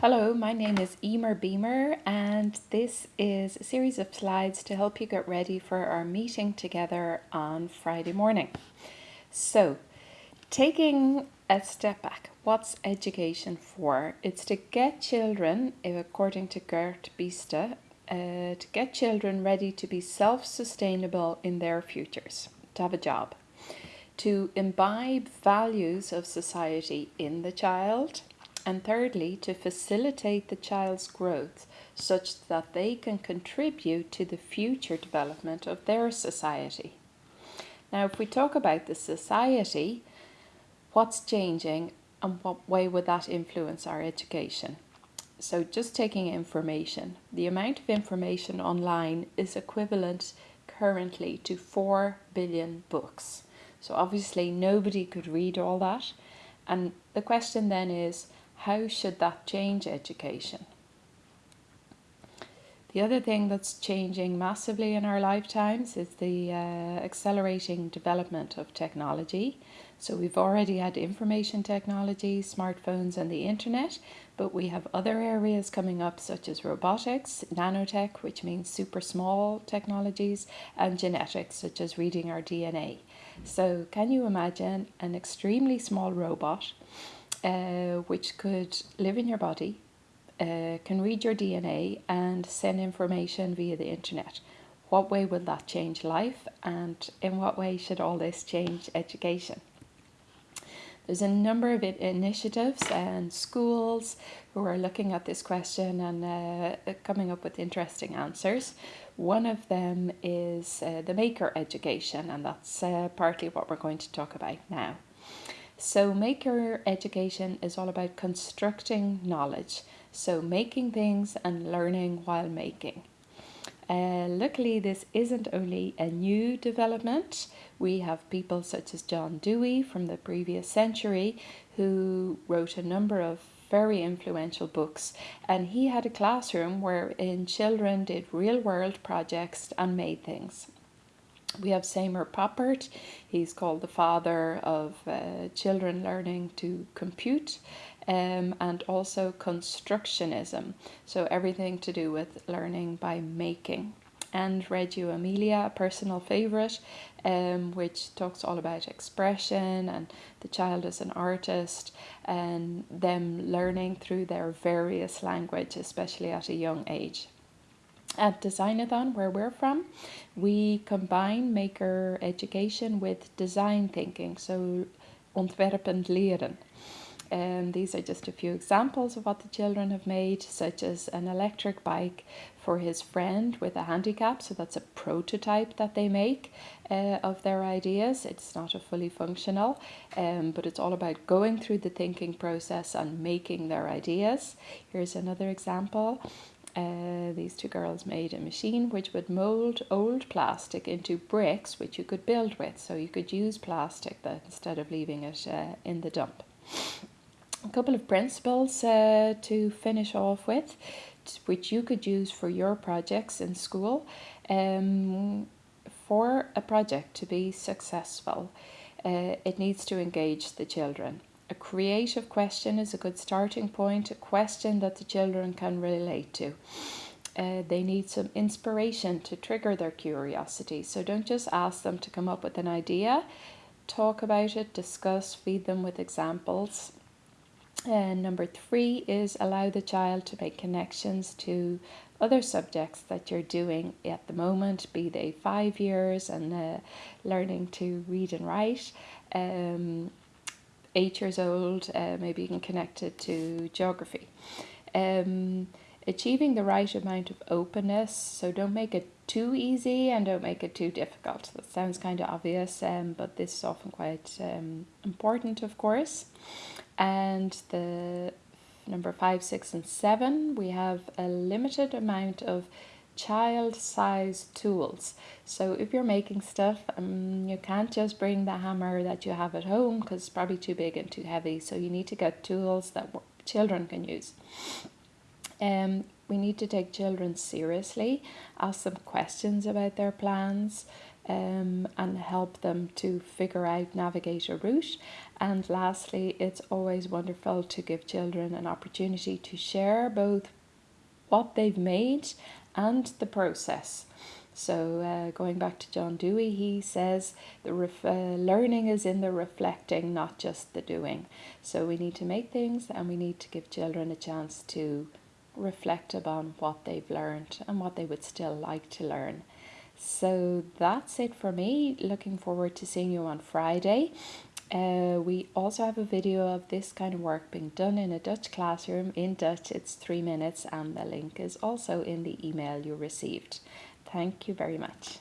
Hello, my name is Emer Beamer and this is a series of slides to help you get ready for our meeting together on Friday morning. So, taking a step back, what's education for? It's to get children, according to Gert Biesta, uh, to get children ready to be self-sustainable in their futures, to have a job, to imbibe values of society in the child, and thirdly, to facilitate the child's growth such that they can contribute to the future development of their society. Now, if we talk about the society, what's changing and what way would that influence our education? So just taking information, the amount of information online is equivalent currently to 4 billion books. So obviously nobody could read all that. And the question then is, how should that change education? The other thing that's changing massively in our lifetimes is the uh, accelerating development of technology. So we've already had information technology, smartphones and the internet, but we have other areas coming up such as robotics, nanotech, which means super small technologies, and genetics, such as reading our DNA. So can you imagine an extremely small robot uh, which could live in your body, uh, can read your DNA and send information via the internet. What way will that change life and in what way should all this change education? There's a number of initiatives and schools who are looking at this question and uh, coming up with interesting answers. One of them is uh, the maker education and that's uh, partly what we're going to talk about now. So maker education is all about constructing knowledge. So making things and learning while making. Uh, luckily, this isn't only a new development. We have people such as John Dewey from the previous century who wrote a number of very influential books and he had a classroom wherein children did real world projects and made things. We have Seymour Papert, he's called the father of uh, children learning to compute um, and also constructionism, so everything to do with learning by making. And Reggio Emilia, a personal favourite, um, which talks all about expression and the child as an artist and them learning through their various language, especially at a young age. At Designathon, where we're from, we combine maker education with design thinking, so ontwerpend leren. And these are just a few examples of what the children have made, such as an electric bike for his friend with a handicap. So that's a prototype that they make uh, of their ideas. It's not a fully functional, um, but it's all about going through the thinking process and making their ideas. Here's another example. Uh, these two girls made a machine which would mold old plastic into bricks which you could build with. So you could use plastic that instead of leaving it uh, in the dump. A couple of principles uh, to finish off with, which you could use for your projects in school. Um, for a project to be successful, uh, it needs to engage the children. A creative question is a good starting point, a question that the children can relate to. Uh, they need some inspiration to trigger their curiosity. So don't just ask them to come up with an idea, talk about it, discuss, feed them with examples. And number three is allow the child to make connections to other subjects that you're doing at the moment, be they five years and uh, learning to read and write, um, eight years old, uh, maybe you can connect it to geography. Um, achieving the right amount of openness, so don't make it too easy and don't make it too difficult. That sounds kind of obvious, um, but this is often quite um, important, of course. And the number five, six, and seven, we have a limited amount of child-sized tools. So if you're making stuff, um, you can't just bring the hammer that you have at home because it's probably too big and too heavy. So you need to get tools that children can use. Um, we need to take children seriously, ask them questions about their plans, um, and help them to figure out, navigate a route. And lastly, it's always wonderful to give children an opportunity to share both what they've made and the process. So, uh, going back to John Dewey, he says the ref- uh, learning is in the reflecting, not just the doing. So, we need to make things and we need to give children a chance to reflect upon what they've learned and what they would still like to learn. So, that's it for me. Looking forward to seeing you on Friday. Uh, we also have a video of this kind of work being done in a Dutch classroom in Dutch. It's three minutes, and the link is also in the email you received. Thank you very much.